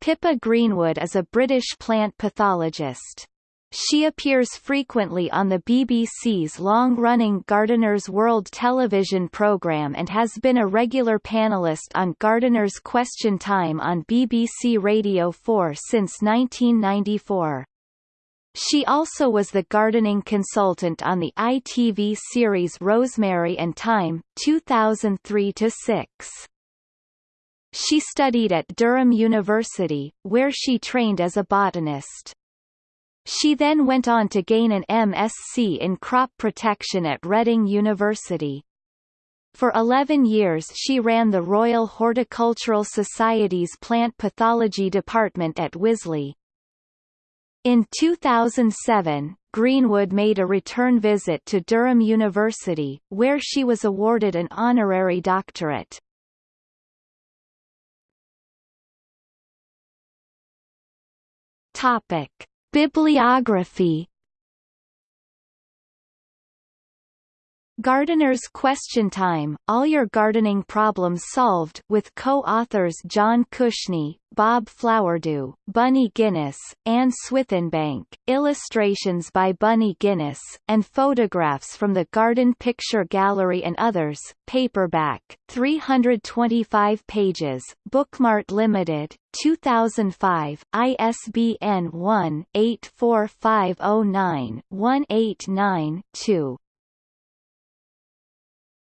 Pippa Greenwood is a British plant pathologist. She appears frequently on the BBC's long-running Gardener's World television programme and has been a regular panellist on Gardener's Question Time on BBC Radio 4 since 1994. She also was the gardening consultant on the ITV series Rosemary and Thyme 2003-6. She studied at Durham University, where she trained as a botanist. She then went on to gain an MSc in crop protection at Reading University. For 11 years she ran the Royal Horticultural Society's Plant Pathology Department at Wisley. In 2007, Greenwood made a return visit to Durham University, where she was awarded an honorary doctorate. Topic. Bibliography Gardener's Question Time, All Your Gardening Problems Solved with co-authors John Cushnie, Bob Flowerdew, Bunny Guinness, Anne Swithenbank, illustrations by Bunny Guinness, and photographs from the Garden Picture Gallery and others, paperback, 325 pages, Bookmart Limited, 2005, ISBN 1-84509-189-2.